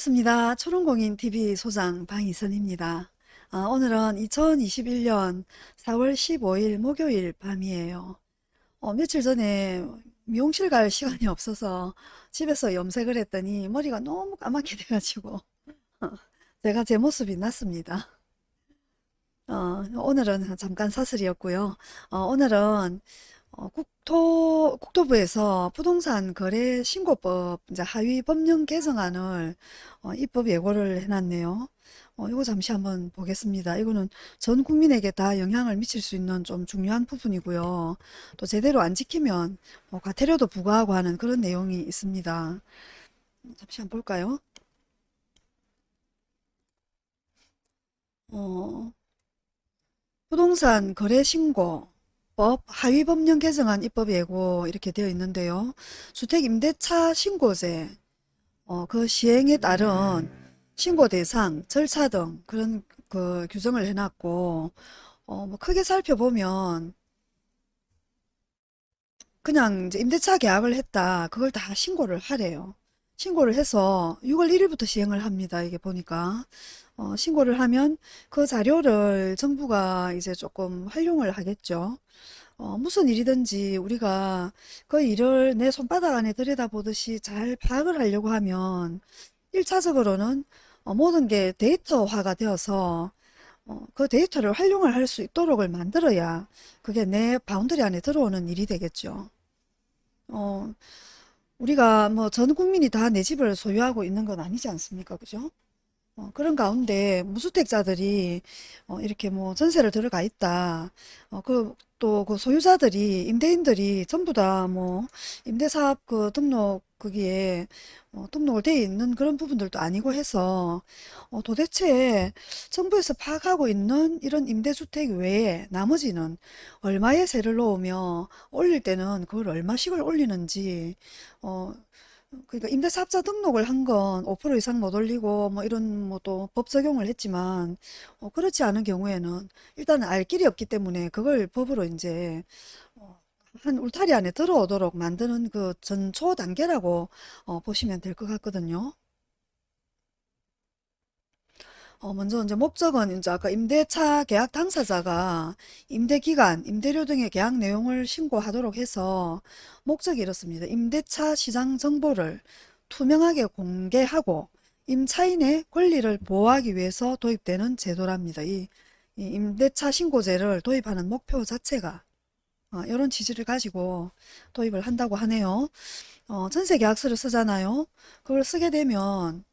반갑습니다. 초롱공인TV 소장 방희선입니다. 아, 오늘은 2021년 4월 15일 목요일 밤이에요. 어, 며칠 전에 미용실 갈 시간이 없어서 집에서 염색을 했더니 머리가 너무 까맣게 돼가지고 제가 제 모습이 났습니다. 어, 오늘은 잠깐 사설이었고요. 어, 오늘은 어, 국토, 국토부에서 부동산 거래 신고법 이제 하위 법령 개정안을 어, 입법 예고를 해놨네요. 어, 이거 잠시 한번 보겠습니다. 이거는 전 국민에게 다 영향을 미칠 수 있는 좀 중요한 부분이고요. 또 제대로 안 지키면 뭐 과태료도 부과하고 하는 그런 내용이 있습니다. 잠시 한번 볼까요? 어, 부동산 거래 신고 법 하위 법령 개정안 입법 예고 이렇게 되어 있는데요. 주택임대차 신고제 어, 그 시행에 따른 신고 대상, 절차 등 그런 그 규정을 해놨고 어, 뭐 크게 살펴보면 그냥 이제 임대차 계약을 했다. 그걸 다 신고를 하래요. 신고를 해서 6월 1일부터 시행을 합니다. 이게 보니까 어, 신고를 하면 그 자료를 정부가 이제 조금 활용을 하겠죠. 어, 무슨 일이든지 우리가 그 일을 내 손바닥 안에 들여다보듯이 잘 파악을 하려고 하면 1차적으로는 어, 모든 게 데이터화가 되어서 어, 그 데이터를 활용을 할 수 있도록을 만들어야 그게 내 boundary 안에 들어오는 일이 되겠죠. 어, 우리가 뭐 전 국민이 다 내 집을 소유하고 있는 건 아니지 않습니까? 그죠? 어, 그런 가운데 무주택자들이 어, 이렇게 뭐 전세를 들어가 있다. 어, 그, 또 그 소유자들이, 임대인들이 전부 다 뭐 임대사업 그 등록 거기에 어, 등록을 돼 있는 그런 부분들도 아니고 해서 어, 도대체 정부에서 파악하고 있는 이런 임대주택 외에 나머지는 얼마의 세를 놓으며 올릴 때는 그걸 얼마씩을 올리는지 어, 그러니까 임대사업자 등록을 한 건 5% 이상 못 올리고 뭐 이런 뭐 또 법 적용을 했지만 어 그렇지 않은 경우에는 일단은 알 길이 없기 때문에 그걸 법으로 이제 어한 울타리 안에 들어오도록 만드는 그 전초 단계라고 어 보시면 될 것 같거든요. 어, 먼저 이제 목적은 이제 아까 임대차 계약 당사자가 임대기간, 임대료 등의 계약 내용을 신고하도록 해서 목적이 이렇습니다. 임대차 시장 정보를 투명하게 공개하고 임차인의 권리를 보호하기 위해서 도입되는 제도랍니다. 이, 이 임대차 신고제를 도입하는 목표 자체가 어, 이런 취지를 가지고 도입을 한다고 하네요. 어, 전세 계약서를 쓰잖아요. 그걸 쓰게 되면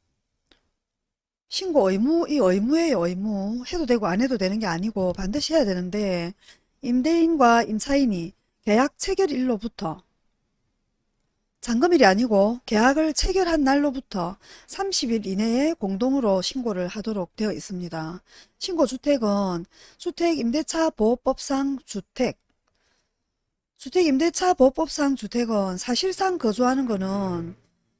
신고 의무, 이 의무예요, 의무. 해도 되고 안 해도 되는 게 아니고 반드시 해야 되는데 임대인과 임차인이 계약 체결일로부터 잔금일이 아니고 계약을 체결한 날로부터 30일 이내에 공동으로 신고를 하도록 되어 있습니다. 신고주택은 주택임대차보호법상 주택, 주택임대차보호법상 주택은 사실상 거주하는 거는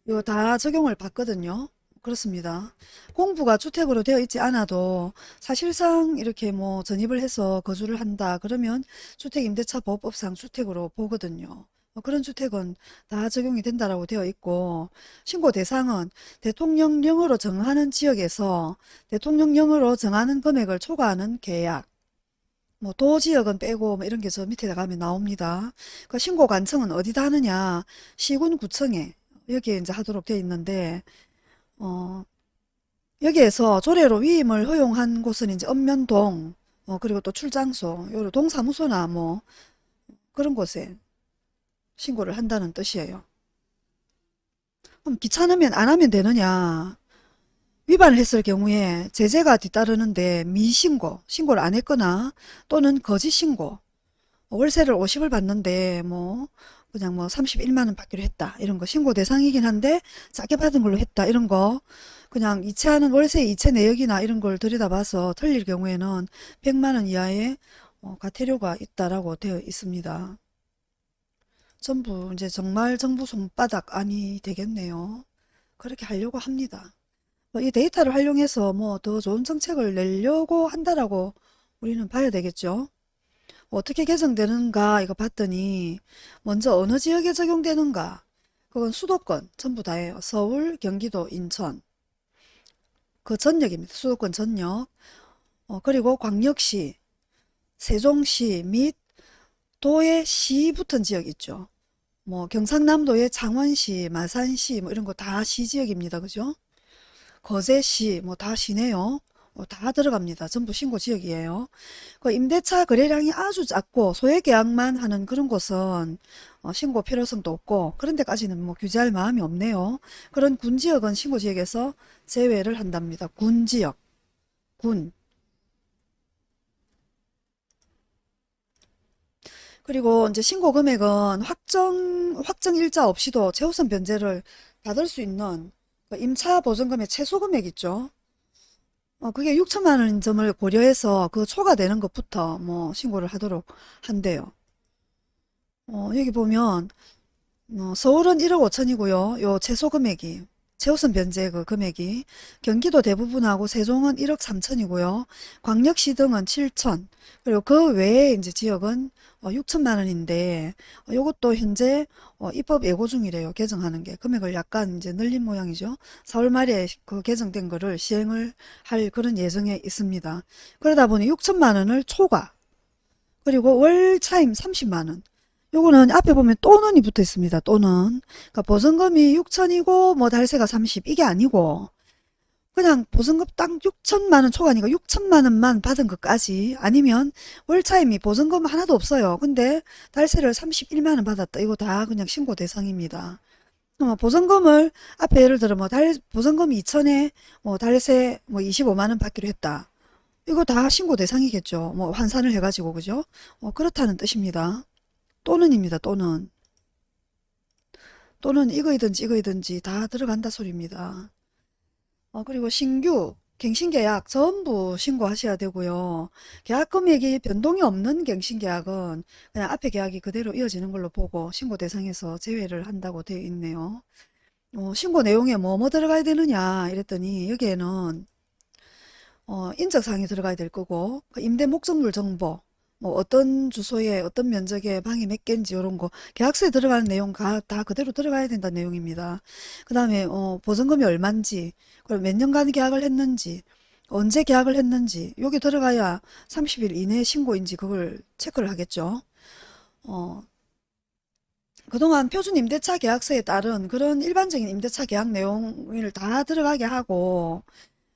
이거 다 적용을 받거든요. 그렇습니다. 공부가 주택으로 되어 있지 않아도 사실상 이렇게 뭐 전입을 해서 거주를 한다 그러면 주택임대차보호법상 주택으로 보거든요. 뭐 그런 주택은 다 적용이 된다라고 되어 있고 신고 대상은 대통령령으로 정하는 지역에서 대통령령으로 정하는 금액을 초과하는 계약 뭐 도지역은 빼고 뭐 이런 게 저 밑에 가면 나옵니다. 그 신고 관청은 어디다 하느냐 시군 구청에 여기에 이제 하도록 되어 있는데 어, 여기에서 조례로 위임을 허용한 곳은 이제 읍면동, 어, 그리고 또 출장소, 요 동사무소나 뭐 그런 곳에 신고를 한다는 뜻이에요. 그럼 귀찮으면 안 하면 되느냐? 위반을 했을 경우에 제재가 뒤따르는데 미신고, 신고를 안 했거나 또는 거짓신고, 월세를 50을 받는데 뭐 그냥 뭐 31만원 받기로 했다 이런 거 신고 대상이긴 한데 싸게 받은 걸로 했다 이런 거 그냥 이체하는 월세 이체 내역이나 이런 걸 들여다봐서 틀릴 경우에는 100만원 이하의 어, 과태료가 있다라고 되어 있습니다. 전부 이제 정말 정부 손바닥 안이 되겠네요. 그렇게 하려고 합니다. 뭐이 데이터를 활용해서 뭐 더 좋은 정책을 내려고 한다라고 우리는 봐야 되겠죠. 어떻게 개정되는가 이거 봤더니 먼저 어느 지역에 적용되는가 그건 수도권 전부 다예요. 서울, 경기도, 인천 그 전역입니다. 수도권 전역. 어, 그리고 광역시, 세종시 및 도의 시 붙은 지역 있죠. 뭐 경상남도의 창원시, 마산시 뭐 이런 거 다 시지역입니다. 그죠? 거제시 뭐 다 시네요. 어, 다 들어갑니다. 전부 신고 지역이에요. 그 임대차 거래량이 아주 작고 소액 계약만 하는 그런 곳은 어, 신고 필요성도 없고 그런 데까지는 뭐 규제할 마음이 없네요. 그런 군 지역은 신고 지역에서 제외를 한답니다. 군 지역, 군. 그리고 이제 신고 금액은 확정, 확정 일자 없이도 최우선 변제를 받을 수 있는 그 임차 보증금의 최소 금액 있죠. 어, 그게 6천만 원 점을 고려해서 그 초과되는 것부터 뭐 신고를 하도록 한대요. 어, 여기 보면 어, 서울은 1억 5천이고요. 요 최소 금액이 최우선 변제 그 금액이 경기도 대부분하고 세종은 1억 3천이고요. 광역시 등은 7천 그리고 그 외에 이제 지역은 어, 6천만 원인데 어, 요것도 현재 어, 입법 예고 중이래요. 개정하는 게 금액을 약간 이제 늘린 모양이죠. 4월 말에 그 개정된 거를 시행을 할 그런 예정에 있습니다. 그러다 보니 6천만 원을 초과 그리고 월 차임 30만 원 요거는 앞에 보면 또는이 붙어 있습니다. 또는. 그러니까 보증금이 6천이고 뭐 달세가 30 이게 아니고 그냥 보증금 딱 6천만 원 초과니까 6천만 원만 받은 것까지 아니면 월차임이 보증금 하나도 없어요. 근데 달세를 31만 원 받았다. 이거 다 그냥 신고 대상입니다. 어, 보증금을 앞에 예를 들어 뭐 달 보증금이 2천에 뭐 달세 뭐 25만 원 받기로 했다. 이거 다 신고 대상이겠죠. 뭐 환산을 해가지고 그죠? 어, 그렇다는 뜻입니다. 또는입니다. 또는. 또는 이거이든지 이거이든지 다 들어간다 소리입니다. 어, 그리고 신규 갱신계약 전부 신고하셔야 되고요. 계약 금액이 변동이 없는 갱신계약은 그냥 앞에 계약이 그대로 이어지는 걸로 보고 신고 대상에서 제외를 한다고 되어 있네요. 어, 신고 내용에 뭐뭐 들어가야 되느냐 이랬더니 여기에는 어, 인적사항이 들어가야 될 거고 그 임대 목적물 정보 뭐 어떤 주소에 어떤 면적에 방이 몇 개인지 이런 거 계약서에 들어가는 내용 다, 다 그대로 들어가야 된다는 내용입니다. 그 다음에 어, 보증금이 얼만지 그리고 몇 년간 계약을 했는지 언제 계약을 했는지 여기 들어가야 30일 이내 신고인지 그걸 체크를 하겠죠. 어, 그동안 표준 임대차 계약서에 따른 그런 일반적인 임대차 계약 내용을 다 들어가게 하고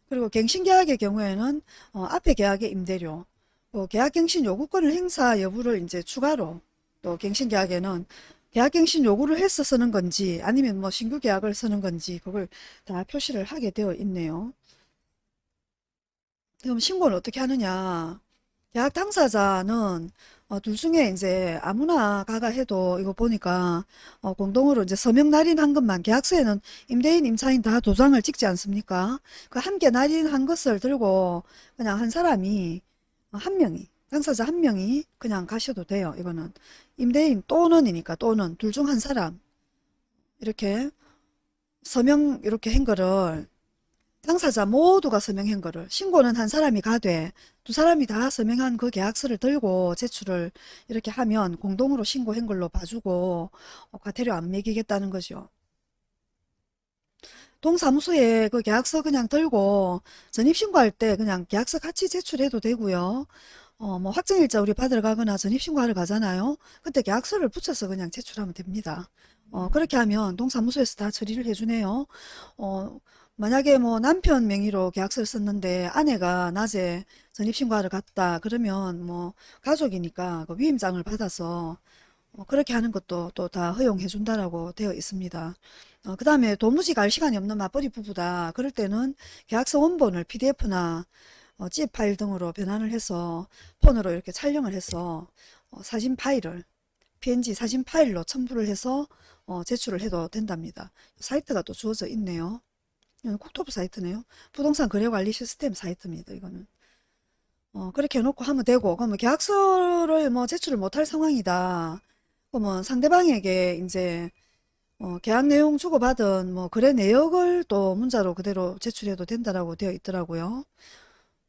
그리고 갱신계약의 경우에는 어, 앞에 계약의 임대료 또 계약갱신 요구권을 행사 여부를 이제 추가로 또 갱신계약에는 계약갱신 요구를 해서 쓰는 건지 아니면 뭐 신규 계약을 쓰는 건지 그걸 다 표시를 하게 되어 있네요. 그럼 신고는 어떻게 하느냐? 계약 당사자는 어, 둘 중에 이제 아무나 가가 해도 이거 보니까 어, 공동으로 이제 서명 날인한 것만 계약서에는 임대인 임차인 다 도장을 찍지 않습니까? 그 함께 날인한 것을 들고 그냥 한 사람이 어, 한 명이 당사자 한 명이 그냥 가셔도 돼요. 이거는 임대인 또는이니까 또는 둘 중 한 사람 이렇게 서명 이렇게 한 거를 당사자 모두가 서명한 거를 신고는 한 사람이 가되 두 사람이 다 서명한 그 계약서를 들고 제출을 이렇게 하면 공동으로 신고한 걸로 봐주고 어, 과태료 안 매기겠다는 거죠. 동사무소에 그 계약서 그냥 들고 전입신고할 때 그냥 계약서 같이 제출해도 되고요. 어, 뭐 확정일자 우리 받으러 가거나 전입신고하러 가잖아요. 그때 계약서를 붙여서 그냥 제출하면 됩니다. 어, 그렇게 하면 동사무소에서 다 처리를 해주네요. 어, 만약에 뭐 남편 명의로 계약서를 썼는데 아내가 낮에 전입신고하러 갔다 그러면 뭐 가족이니까 그 위임장을 받아서 어, 그렇게 하는 것도 또 다 허용해 준다라고 되어 있습니다. 어, 그 다음에 도무지 갈 시간이 없는 맞벌이 부부다. 그럴 때는 계약서 원본을 PDF나 어, zip 파일 등으로 변환을 해서 폰으로 이렇게 촬영을 해서 어, 사진 파일을 PNG 사진 파일로 첨부를 해서 어, 제출을 해도 된답니다. 사이트가 또 주어져 있네요. 이건 국토부 사이트네요. 부동산 거래관리 시스템 사이트입니다. 이거는. 어, 그렇게 해놓고 하면 되고, 그러면 계약서를 뭐 제출을 못할 상황이다. 그러면 상대방에게 이제 어, 계약 내용 주고받은 뭐 거래 내역을 또 문자로 그대로 제출해도 된다라고 되어 있더라고요.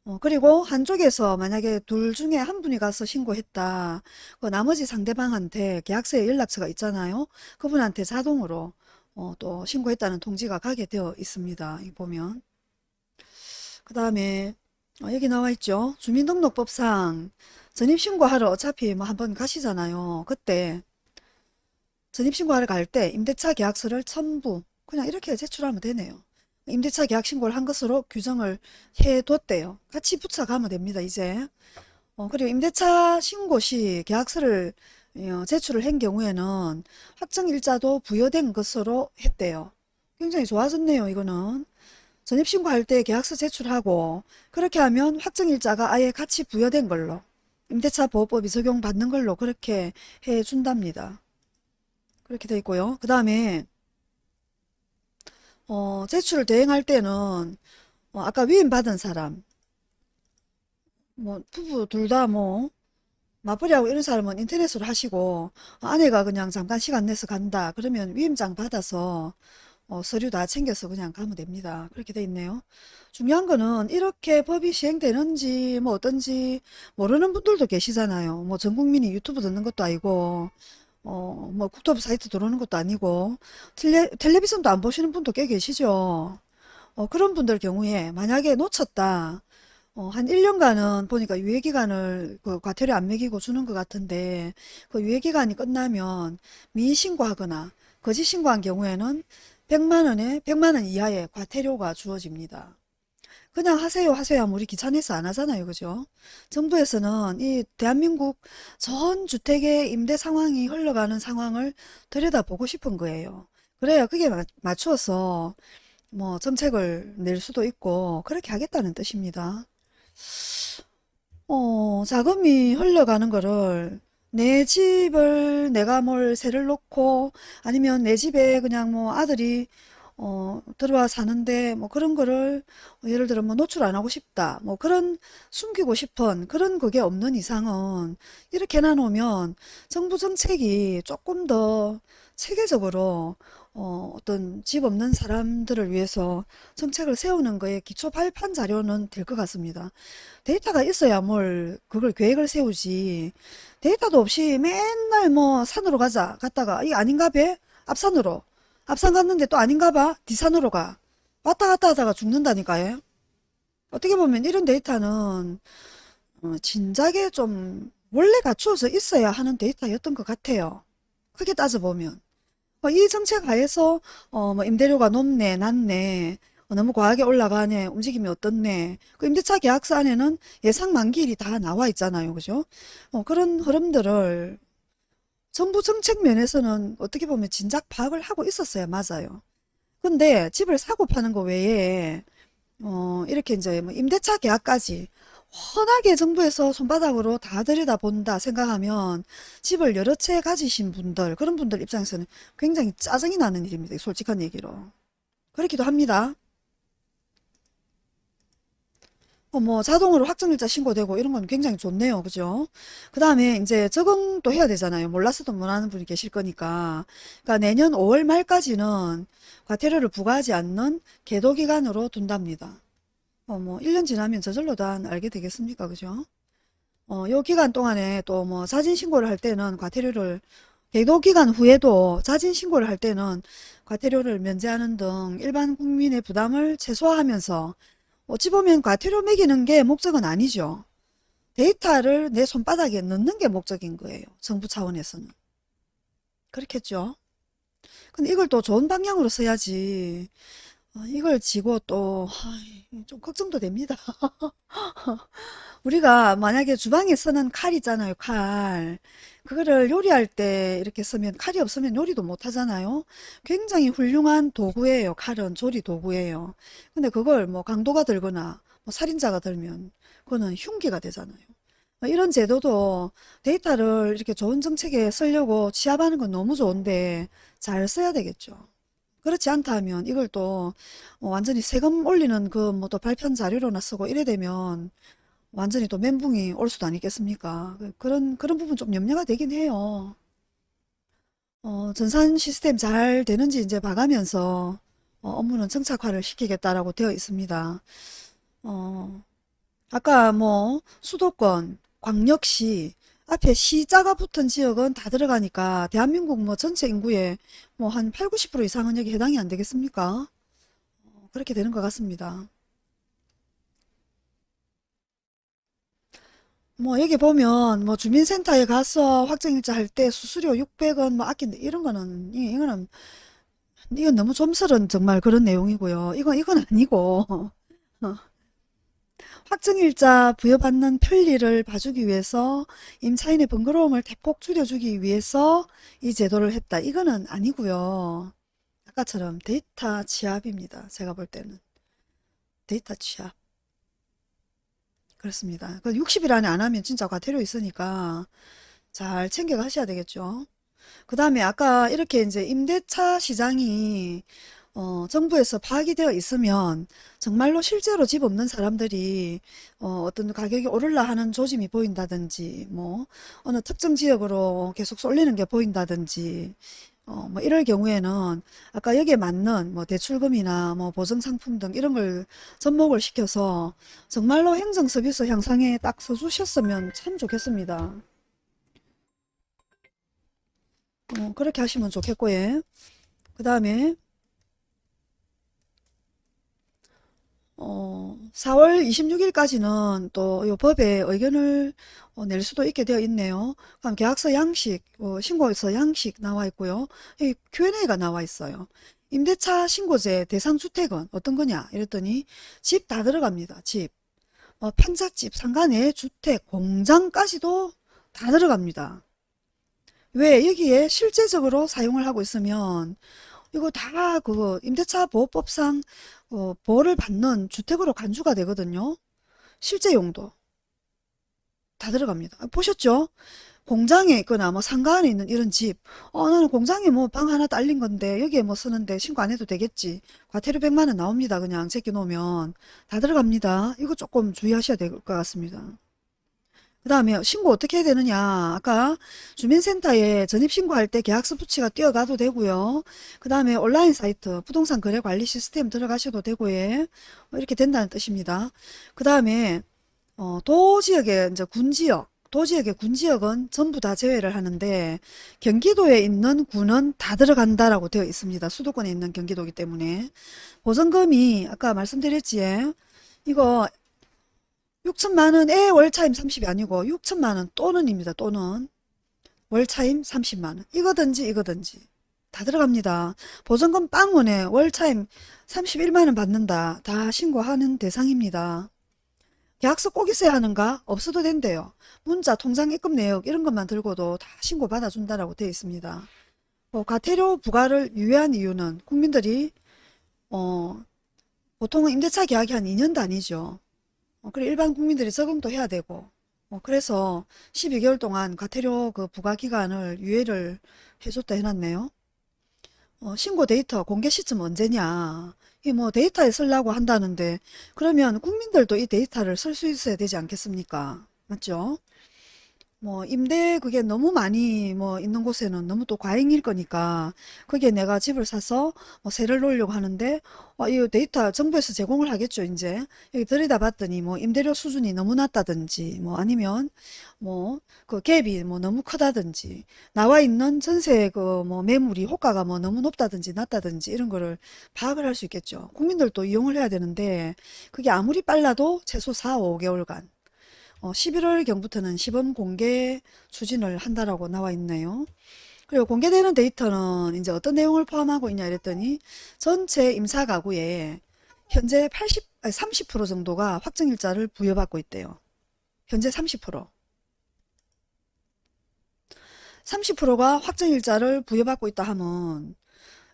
어, 그리고 한쪽에서 만약에 둘 중에 한 분이 가서 신고했다. 그 나머지 상대방한테 계약서에 연락처가 있잖아요. 그분한테 자동으로 어, 또 신고했다는 통지가 가게 되어 있습니다. 이 보면. 그 다음에 어, 여기 나와 있죠. 주민등록법상 전입신고하러 어차피 뭐 한번 가시잖아요. 그때 전입신고하러 갈 때 임대차 계약서를 첨부 그냥 이렇게 제출하면 되네요. 임대차 계약 신고를 한 것으로 규정을 해뒀대요. 같이 붙여가면 됩니다. 이제 어, 그리고 임대차 신고 시 계약서를 어, 제출을 한 경우에는 확정일자도 부여된 것으로 했대요. 굉장히 좋아졌네요. 이거는 전입신고할 때 계약서 제출하고 그렇게 하면 확정일자가 아예 같이 부여된 걸로 임대차 보호법이 적용받는 걸로 그렇게 해준답니다. 그렇게 돼 있고요. 그 다음에 어, 제출을 대행할 때는 어, 아까 위임받은 사람 뭐 부부 둘 다 뭐 맞벌이하고 이런 사람은 인터넷으로 하시고 어, 아내가 그냥 잠깐 시간 내서 간다 그러면 위임장 받아서 어, 서류 다 챙겨서 그냥 가면 됩니다. 그렇게 돼 있네요. 중요한 거는 이렇게 법이 시행되는지 뭐 어떤지 모르는 분들도 계시잖아요. 뭐 전 국민이 유튜브 듣는 것도 아니고 어, 뭐 국토부 사이트 들어오는 것도 아니고 텔레, 텔레비전도 안 보시는 분도 꽤 계시죠. 어, 그런 분들 경우에 만약에 놓쳤다. 어, 한 1년간은 보니까 유예기간을 그 과태료 안 매기고 주는 것 같은데 그 유예기간이 끝나면 미신고하거나 거짓 신고한 경우에는 100만 원에 100만 원 이하의 과태료가 주어집니다. 그냥 하세요 하세요 하면 우리 귀찮아서 안 하잖아요. 그죠? 정부에서는 이 대한민국 전 주택의 임대 상황이 흘러가는 상황을 들여다보고 싶은 거예요. 그래야 그게 마- 맞추어서 뭐 정책을 낼 수도 있고 그렇게 하겠다는 뜻입니다. 어, 자금이 흘러가는 거를 내 집을 내가 뭘 세를 놓고 아니면 내 집에 그냥 뭐 아들이 어, 들어와 사는데 뭐 그런 거를 예를 들어 뭐 노출 안 하고 싶다 뭐 그런 숨기고 싶은 그런 그게 없는 이상은 이렇게 해놔놓으면 정부 정책이 조금 더 체계적으로 어, 어떤 집 없는 사람들을 위해서 정책을 세우는 거에 기초 발판 자료는 될 것 같습니다. 데이터가 있어야 뭘 그걸 계획을 세우지 데이터도 없이 맨날 뭐 산으로 가자 갔다가 이게 아닌가 배? 앞산으로 앞산 갔는데 또 아닌가 봐 뒷산으로 가 왔다 갔다 하다가 죽는다니까요. 어떻게 보면 이런 데이터는 어, 진작에 좀 원래 갖추어서 있어야 하는 데이터였던 것 같아요. 크게 따져보면. 어, 이 정책 하에서 어, 뭐 임대료가 높네, 낮네, 어, 너무 과하게 올라가네, 움직임이 어떻네. 그 임대차 계약서 안에는 예상 만기일이 다 나와 있잖아요. 그죠? 어, 그런 흐름들을 정부 정책 면에서는 어떻게 보면 진작 파악을 하고 있었어야 맞아요. 근데 집을 사고 파는 거 외에 어, 이렇게 이제 뭐 임대차 계약까지 워낙에 정부에서 손바닥으로 다 들여다본다 생각하면 집을 여러 채 가지신 분들, 그런 분들 입장에서는 굉장히 짜증이 나는 일입니다. 솔직한 얘기로. 그렇기도 합니다. 어, 뭐 자동으로 확정일자 신고되고 이런 건 굉장히 좋네요. 그죠? 그 다음에 이제 적응도 해야 되잖아요. 몰라서도 못하는 분이 계실 거니까. 그러니까 내년 5월 말까지는 과태료를 부과하지 않는 계도 기간으로 둔답니다. 어, 뭐 1년 지나면 저절로 다 알게 되겠습니까? 그죠? 어, 요 기간 동안에 또뭐 자진 신고를 할 때는 과태료를 계도 기간 후에도 자진 신고를 할 때는 과태료를 면제하는 등 일반 국민의 부담을 최소화하면서 어찌 보면 과태료 매기는 게 목적은 아니죠. 데이터를 내 손바닥에 넣는 게 목적인 거예요. 정부 차원에서는. 그렇겠죠. 근데 이걸 또 좋은 방향으로 써야지. 어, 이걸 지고 또, 좀 걱정도 됩니다. 우리가 만약에 주방에 쓰는 칼 있잖아요, 칼. 그거를 요리할 때 이렇게 쓰면 칼이 없으면 요리도 못 하잖아요. 굉장히 훌륭한 도구예요. 칼은 조리 도구예요. 근데 그걸 뭐 강도가 들거나 뭐 살인자가 들면 그거는 흉기가 되잖아요. 어, 이런 제도도 데이터를 이렇게 좋은 정책에 쓰려고 취합하는 건 너무 좋은데 잘 써야 되겠죠. 그렇지 않다 하면 이걸 또 어, 완전히 세금 올리는 그 뭐 또 발편 자료로나 쓰고 이래 되면 완전히 또 멘붕이 올 수도 아니겠습니까? 그- 그런 그런 부분 좀 염려가 되긴 해요. 어, 전산 시스템 잘 되는지 이제 봐가면서 어, 업무는 정착화를 시키겠다라고 되어 있습니다. 어, 아까 뭐 수도권, 광역시 앞에 시자가 붙은 지역은 다 들어가니까 대한민국 뭐 전체 인구의 뭐 한 8, 90% 이상은 여기 해당이 안 되겠습니까? 어, 그렇게 되는 것 같습니다. 뭐 여기 보면 뭐 주민센터에 가서 확정일자 할 때 수수료 600원 뭐 아낀 이런 거는 예, 이거는 이건 너무 좀스런 정말 그런 내용이고요. 이건 이건 아니고 어, 확정일자 부여받는 편리를 봐주기 위해서 임차인의 번거로움을 대폭 줄여주기 위해서 이 제도를 했다. 이거는 아니고요. 아까처럼 데이터 취합입니다. 제가 볼 때는 데이터 취합. 그렇습니다. 그 60일 안에 안 하면 진짜 과태료 있으니까 잘 챙겨 가셔야 되겠죠. 그 다음에 아까 이렇게 이제 임대차 시장이 어, 정부에서 파악이 되어 있으면 정말로 실제로 집 없는 사람들이 어, 어떤 가격이 오를라 하는 조짐이 보인다든지 뭐 어느 특정 지역으로 계속 쏠리는 게 보인다든지 어, 뭐 이럴 경우에는 아까 여기에 맞는 뭐 대출금이나 뭐 보증상품 등 이런 걸 접목을 시켜서 정말로 행정 서비스 향상에 딱 서주셨으면 참 좋겠습니다. 어, 그렇게 하시면 좋겠고, 예. 그 다음에, 어, 4월 26일까지는 또 이 법에 의견을 어, 낼 수도 있게 되어 있네요. 그럼 계약서 양식, 어, 신고서 양식 나와 있고요. 이 Q&A가 나와 있어요. 임대차 신고제 대상 주택은 어떤 거냐? 이랬더니 집 다 들어갑니다. 집. 어, 평자집, 상가 내 주택, 공장까지도 다 들어갑니다. 왜 여기에 실제적으로 사용을 하고 있으면 이거 다 그 임대차 보호법상 어, 보호를 받는 주택으로 간주가 되거든요. 실제 용도 다 들어갑니다. 아, 보셨죠? 공장에 있거나 뭐 상가 안에 있는 이런 집. 어, 나는 공장에 뭐 방 하나 딸린 건데 여기에 뭐 쓰는데 신고 안 해도 되겠지. 과태료 100만 원 나옵니다. 그냥 제껴 놓으면 다 들어갑니다. 이거 조금 주의하셔야 될 것 같습니다. 그 다음에 신고 어떻게 해야 되느냐. 아까 주민센터에 전입신고할 때 계약서 부치가 뛰어가도 되고요. 그 다음에 온라인 사이트 부동산 거래 관리 시스템 들어가셔도 되고 예. 어, 이렇게 된다는 뜻입니다. 그 다음에 어, 도지역의 이제 군지역 도지역의 군지역은 전부 다 제외를 하는데 경기도에 있는 군은 다 들어간다라고 되어 있습니다. 수도권에 있는 경기도이기 때문에 보증금이 아까 말씀드렸지 예. 이거 6천만 원에 월차임 30이 아니고 6천만 원 또는입니다. 또는 월차임 30만 원. 이거든지 이거든지 다 들어갑니다. 보증금 빵원에 월차임 31만 원 받는다. 다 신고하는 대상입니다. 계약서 꼭 있어야 하는가? 없어도 된대요. 문자, 통장 입금 내역 이런 것만 들고도 다 신고 받아준다라고 되어 있습니다. 뭐 과태료 부과를 유예한 이유는 국민들이 어, 보통은 임대차 계약이 한 2년 단위죠. 어, 그래 일반 국민들이 적응도 해야 되고 어, 그래서 12개월 동안 과태료 그 부과 기간을 유예를 해줬다 해놨네요. 어, 신고 데이터 공개 시점 언제냐 이 뭐 데이터에 쓰려고 한다는데 그러면 국민들도 이 데이터를 쓸 수 있어야 되지 않겠습니까? 맞죠? 뭐 임대 그게 너무 많이 뭐 있는 곳에는 너무 또 과잉일 거니까 거기에 내가 집을 사서 뭐 세를 놓으려고 하는데 어, 이 데이터 정부에서 제공을 하겠죠 이제. 여기 들여다봤더니 뭐 임대료 수준이 너무 낮다든지 뭐 아니면 뭐 그 갭이 뭐 너무 크다든지 나와 있는 전세 그 뭐 매물이 호가가 뭐 너무 높다든지 낮다든지 이런 거를 파악을 할 수 있겠죠. 국민들도 이용을 해야 되는데 그게 아무리 빨라도 최소 4, 5개월간 어, 11월경부터는 시범 공개 추진을 한다라고 나와 있네요. 그리고 공개되는 데이터는 이제 어떤 내용을 포함하고 있냐 이랬더니 전체 임사 가구에 현재 80, 아니 30% 정도가 확정일자를 부여받고 있대요. 현재 30%. 30%가 확정일자를 부여받고 있다 하면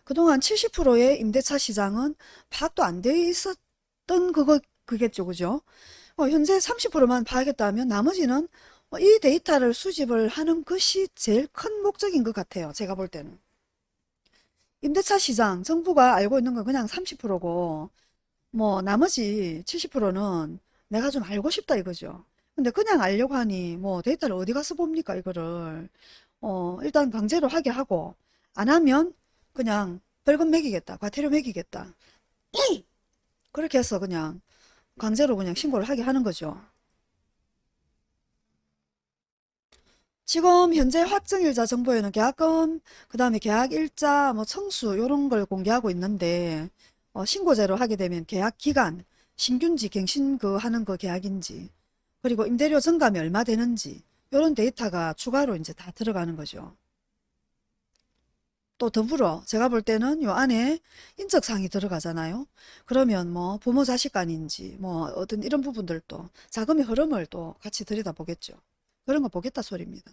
그동안 70%의 임대차 시장은 파악도 안 돼 있었던 그거, 그겠죠. 그죠? 어, 현재 30%만 파악했다 하면 나머지는 어, 이 데이터를 수집을 하는 것이 제일 큰 목적인 것 같아요. 제가 볼 때는. 임대차 시장, 정부가 알고 있는 건 그냥 30%고, 뭐, 나머지 70%는 내가 좀 알고 싶다 이거죠. 근데 그냥 알려고 하니, 뭐, 데이터를 어디 가서 봅니까, 이거를. 어, 일단 강제로 하게 하고, 안 하면 그냥 벌금 매기겠다, 과태료 매기겠다. 그렇게 해서 그냥 강제로 그냥 신고를 하게 하는 거죠. 지금 현재 확정일자 정보에는 계약금, 그 다음에 계약일자, 뭐 청수 이런 걸 공개하고 있는데 어, 신고제로 하게 되면 계약 기간, 신균지, 갱신 그 하는 그 계약인지 그리고 임대료 증감이 얼마 되는지 이런 데이터가 추가로 이제 다 들어가는 거죠. 또 더불어 제가 볼 때는 요 안에 인적사항이 들어가잖아요. 그러면 뭐 부모 자식 간인지 뭐 어떤 이런 부분들도 자금의 흐름을 또 같이 들여다보겠죠. 그런 거 보겠다 소리입니다.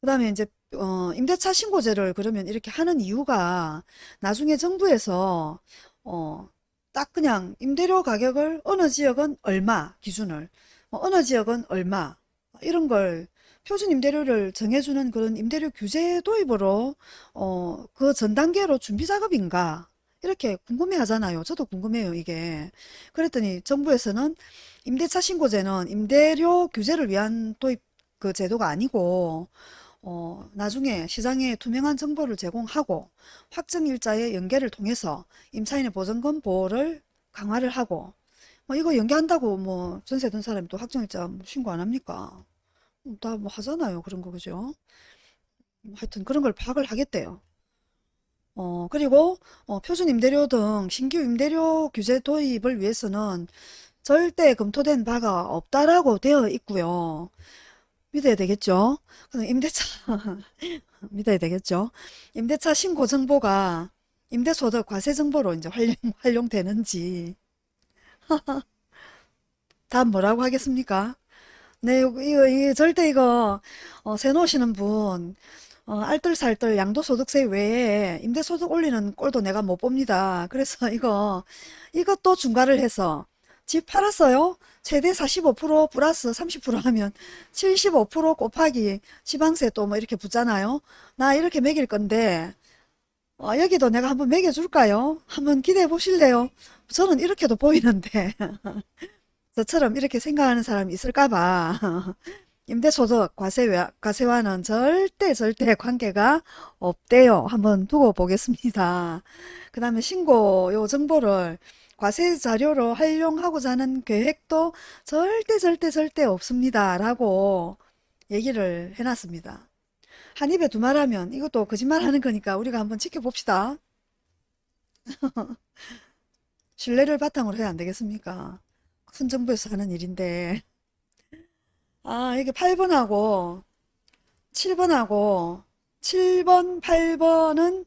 그 다음에 이제 어, 임대차 신고제를 그러면 이렇게 하는 이유가 나중에 정부에서 어, 딱 그냥 임대료 가격을 어느 지역은 얼마 기준을 어, 어느 지역은 얼마 이런 걸 표준 임대료를 정해주는 그런 임대료 규제 도입으로 어, 그 전 단계로 준비 작업인가 이렇게 궁금해 하잖아요. 저도 궁금해요, 이게. 그랬더니 정부에서는 임대차 신고제는 임대료 규제를 위한 도입 그 제도가 아니고 어, 나중에 시장에 투명한 정보를 제공하고 확정 일자의 연계를 통해서 임차인의 보증금 보호를 강화를 하고 뭐 이거 연계한다고 뭐 전세 든 사람이 또 확정 일자 뭐 신고 안 합니까? 다 뭐 하잖아요. 그런 거 그죠? 하여튼 그런 걸 파악을 하겠대요. 어, 그리고 어, 표준 임대료 등 신규 임대료 규제 도입을 위해서는 절대 검토된 바가 없다라고 되어 있고요. 믿어야 되겠죠? 임대차 믿어야 되겠죠? 임대차 신고 정보가 임대소득 과세 정보로 이제 활용, 활용되는지 다음 뭐라고 하겠습니까? 네, 이거, 이거, 절대 이거 어, 세 놓으시는 분 어, 알뜰살뜰 양도소득세 외에 임대소득 올리는 꼴도 내가 못 봅니다. 그래서 이거 이것도 중과를 해서 집 팔았어요. 최대 45% 플러스 30% 하면 75% 곱하기 지방세 또 뭐 이렇게 붙잖아요. 나 이렇게 매길 건데 어, 여기도 내가 한번 매겨줄까요? 한번 기대해 보실래요? 저는 이렇게도 보이는데 저처럼 이렇게 생각하는 사람이 있을까 봐 임대소득 과세와, 과세와는 절대 절대 관계가 없대요. 한번 두고 보겠습니다. 그 다음에 신고 요 정보를 과세 자료로 활용하고자 하는 계획도 절대 절대 절대 없습니다. 라고 얘기를 해놨습니다. 한 입에 두 말하면 이것도 거짓말 하는 거니까 우리가 한번 지켜봅시다. 신뢰를 바탕으로 해야 안 되겠습니까? 큰 정부에서 하는 일인데. 아, 이게 8번하고 7번하고 7번, 8번은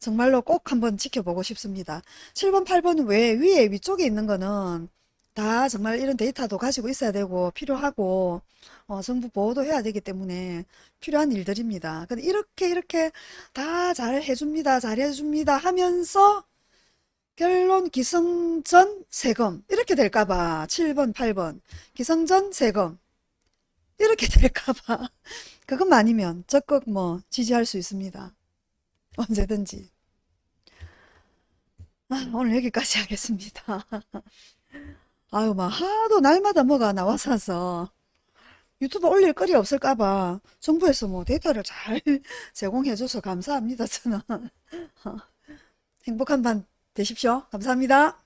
정말로 꼭 한번 지켜보고 싶습니다. 7번, 8번 외 위에 위쪽에 있는 거는 다 정말 이런 데이터도 가지고 있어야 되고 필요하고 어, 정부 보호도 해야 되기 때문에 필요한 일들입니다. 근데 이렇게 이렇게 다 잘 해줍니다. 잘 해줍니다 하면서 결론 기성전 세금 이렇게 될까봐 7번, 8번 기성전 세금 이렇게 될까봐 그것만 아니면 적극 뭐 지지할 수 있습니다. 언제든지. 아, 오늘 여기까지 하겠습니다. 아유, 막 하도 날마다 뭐가 나와서 유튜브 올릴 거리 없을까봐 정부에서 뭐 데이터를 잘 제공해줘서 감사합니다. 저는 행복한 밤 되십시오. 감사합니다.